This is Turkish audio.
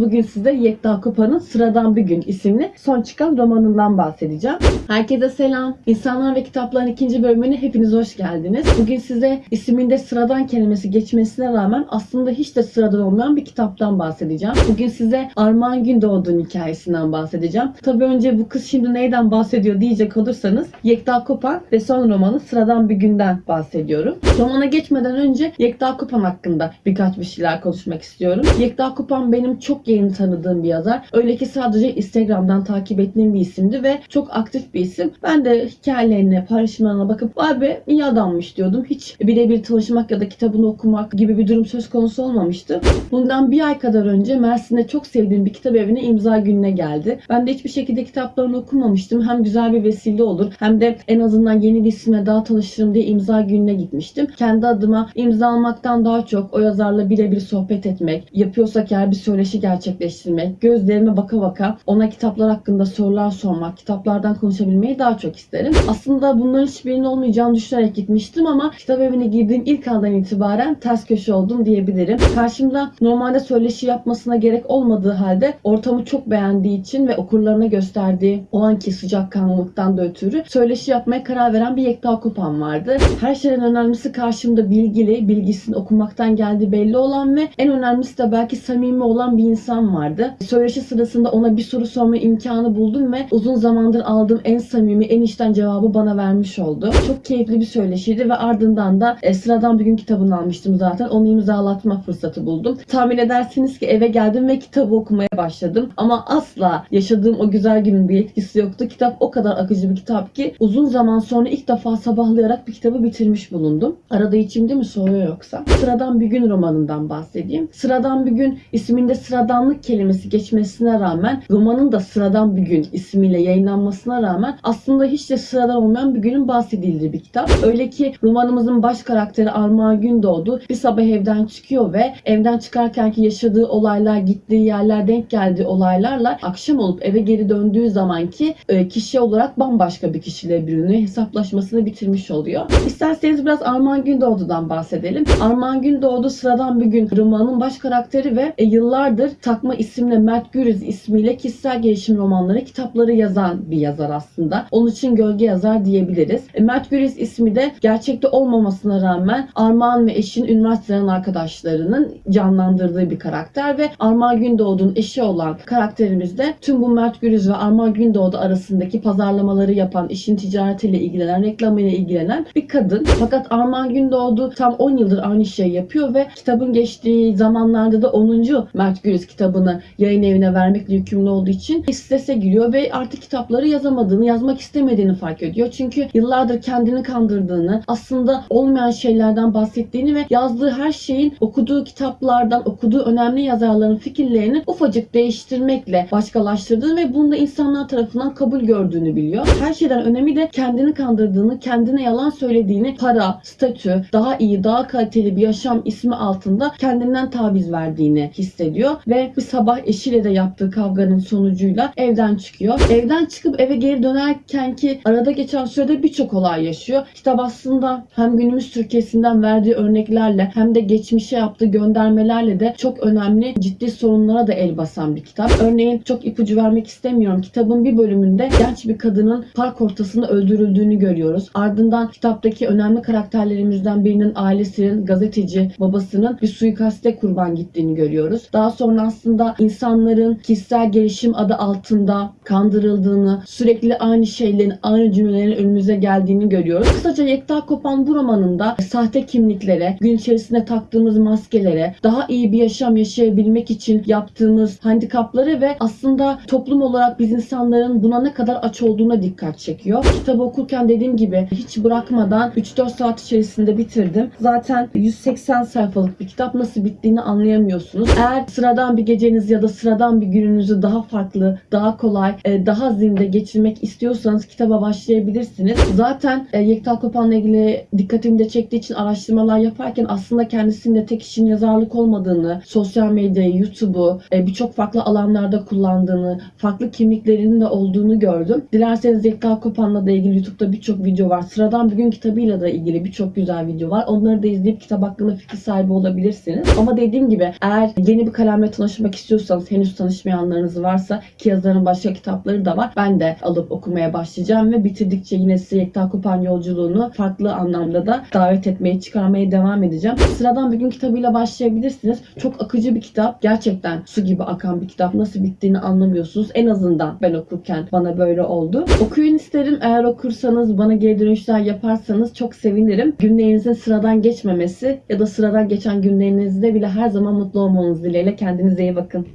Bugün size Yekta Kopa'nın Sıradan Bir Gün isimli son çıkan romanından bahsedeceğim. Herkese selam. İnsanlar ve Kitapların ikinci bölümüne hepiniz hoş geldiniz. Bugün size isminde sıradan kelimesi geçmesine rağmen aslında hiç de sıradan olmayan bir kitaptan bahsedeceğim. Bugün size Armağan Gündoğdu'nun hikayesinden bahsedeceğim. Tabii önce bu kız şimdi neyden bahsediyor diyecek olursanız Yekta Kopan ve son romanı Sıradan Bir Günden bahsediyorum. Romana geçmeden önce Yekta Kopan hakkında birkaç bir şeyler konuşmak istiyorum. Yekta Kopan benim çok yeni tanıdığım bir yazar. Öyle ki sadece Instagram'dan takip ettiğim bir isimdi ve çok aktif bir isim. Ben de hikayelerine, paylaşımlarına bakıp vay be iyi adammış diyordum. Hiç birebir tanışmak ya da kitabını okumak gibi bir durum söz konusu olmamıştı. Bundan bir ay kadar önce Mersin'de çok sevdiğim bir kitap evine imza gününe geldi. Ben de hiçbir şekilde kitaplarını okumamıştım. Hem güzel bir vesile olur hem de en azından yeni bir isimle daha tanışırım diye imza gününe gitmiştim. Kendi adıma imza almaktan daha çok o yazarla birebir sohbet etmek, yapıyorsak eğer bir söyleşi gerçekleştirmek, gözlerime baka baka ona kitaplar hakkında sorular sormak, kitaplardan konuşabilmeyi daha çok isterim. Aslında bunların hiçbirinin olmayacağını düşünerek gitmiştim ama kitap evine girdiğim ilk andan itibaren ters köşe oldum diyebilirim. Karşımda normalde söyleşi yapmasına gerek olmadığı halde ortamı çok beğendiği için ve okurlarına gösterdiği o anki sıcakkanlılıktan da ötürü söyleşi yapmaya karar veren bir Yekta Kopan vardı. Her şeyden önemlisi karşımda bilgili, bilgisini okumaktan geldiği belli olan ve en önemlisi de belki samimi olan bir insan vardı. Söyleşi sırasında ona bir soru sorma imkanı buldum ve uzun zamandır aldığım en samimi, en içten cevabı bana vermiş oldu. Çok keyifli bir söyleşiydi ve ardından da e, sıradan bir gün kitabını almıştım zaten. Onu imzalatma fırsatı buldum. Tahmin edersiniz ki eve geldim ve kitabı okumaya başladım. Ama asla yaşadığım o güzel günün bir etkisi yoktu. Kitap o kadar akıcı bir kitap ki uzun zaman sonra ilk defa sabahlayarak bir kitabı bitirmiş bulundum. Arada içimde mi soğuyor yoksa? Sıradan bir gün romanından bahsedeyim. Sıradan bir gün isminde sıradanlık kelimesi geçmesine rağmen romanın da sıradan bir gün ismiyle yayınlanmasına rağmen aslında hiç de sıradan olmayan bir günün bahsedildiği bir kitap. Öyle ki romanımızın baş karakteri Armağan Gündoğdu bir sabah evden çıkıyor ve evden çıkarkenki yaşadığı olaylar, gittiği yerler, denk geldiği olaylarla akşam olup eve geri döndüğü zamanki e, kişi olarak bambaşka bir kişiyle bürünüyor. Hesaplaşmasını bitirmiş oluyor. İsterseniz biraz Armağan Gündoğdu'dan bahsedelim. Armağan Gündoğdu sıradan bir gün romanın baş karakteri ve e, yıllardır takma isimle Mert Gürüz ismiyle kişisel gelişim romanları, kitapları yazan bir yazar aslında. Onun için gölge yazar diyebiliriz. E, Mert Gürüz ismi de gerçekte olmamasına rağmen Armağan ve eşin üniversiteden arkadaşlarının canlandırdığı bir karakter ve Armağan Gündoğdu'nun eşi olan karakterimiz de tüm bu Mert Gürüz ve Armağan Gündoğdu arasındaki pazarlamaları yapan, işin ticaretiyle ilgilenen, reklamıyla ilgilenen bir kadın. Fakat Armağan Gündoğdu tam 10 yıldır aynı şeyi yapıyor ve kitabın geçtiği zamanlarda da 10. Mert Gürüz kitabını yayın evine vermekle yükümlü olduğu için strese giriyor ve artık kitapları yazamadığını, yazmak istemediğini fark ediyor. Çünkü yıllardır kendini kandırdığını, aslında olmayan şeylerden bahsettiğini ve yazdığı her şeyin okuduğu kitaplardan, okuduğu önemli yazarların fikirlerini ufacık değiştirmekle başkalaştırdığını ve bunu da insanlar tarafından kabul gördüğünü biliyor. Her şeyden önemli de kendini kandırdığını, kendine yalan söylediğini, para, statü, daha iyi, daha kaliteli bir yaşam ismi altında kendinden taviz verdiğini hissediyor ve bir sabah eşiyle de yaptığı kavganın sonucuyla evden çıkıyor. Evden çıkıp eve geri dönerken ki arada geçen sürede birçok olay yaşıyor. Kitap aslında hem günümüz Türkiye'sinden verdiği örneklerle hem de geçmişe yaptığı göndermelerle de çok önemli ciddi sorunlara da el basan bir kitap. Örneğin çok ipucu vermek istemiyorum. Kitabın bir bölümünde genç bir kadının park ortasında öldürüldüğünü görüyoruz. Ardından kitaptaki önemli karakterlerimizden birinin ailesinin gazeteci babasının bir suikaste kurban gittiğini görüyoruz. Daha sonra aslında insanların kişisel gelişim adı altında kandırıldığını, sürekli aynı şeylerin, aynı cümlelerin önümüze geldiğini görüyoruz. Kısaca Yekta Kopan bu romanında sahte kimliklere, gün içerisinde taktığımız maskelere, daha iyi bir yaşam yaşayabilmek için yaptığımız handikapları ve aslında toplum olarak biz insanların buna ne kadar aç olduğuna dikkat çekiyor. Kitabı okurken dediğim gibi hiç bırakmadan 3-4 saat içerisinde bitirdim. Zaten 180 sayfalık bir kitap nasıl bittiğini anlayamıyorsunuz. Eğer sıradan bir geceniz ya da sıradan bir gününüzü daha farklı, daha kolay, e, daha zinde geçirmek istiyorsanız kitaba başlayabilirsiniz. Zaten e, Yekta Kopan'la ilgili dikkatimi de çektiği için araştırmalar yaparken aslında kendisinde tek işin yazarlık olmadığını, sosyal medyayı, YouTube'u e, birçok farklı alanlarda kullandığını, farklı kimliklerinin de olduğunu gördüm. Dilerseniz Yekta Kopan'la da ilgili YouTube'da birçok video var. Sıradan bir gün kitabıyla da ilgili birçok güzel video var. Onları da izleyip kitap hakkında fikir sahibi olabilirsiniz. Ama dediğim gibi eğer yeni bir kalemle tanışmak istiyorsanız henüz tanışmayanlarınız varsa ki yazarın başka kitapları da var. Ben de alıp okumaya başlayacağım ve bitirdikçe yine size Yekta Kopan yolculuğunu farklı anlamda da davet etmeye, çıkarmaya devam edeceğim. Sıradan bir gün kitabıyla başlayabilirsiniz. Çok akıcı bir kitap. Gerçekten su gibi akan bir kitap. Nasıl bittiğini anlamıyorsunuz. En azından ben okurken bana böyle oldu. Okuyun isterim. Eğer okursanız, bana geri dönüşler yaparsanız çok sevinirim. Günlerinizin sıradan geçmemesi ya da sıradan geçen günlerinizde bile her zaman mutlu olmanız dileğiyle. Kendinize iyi bakın.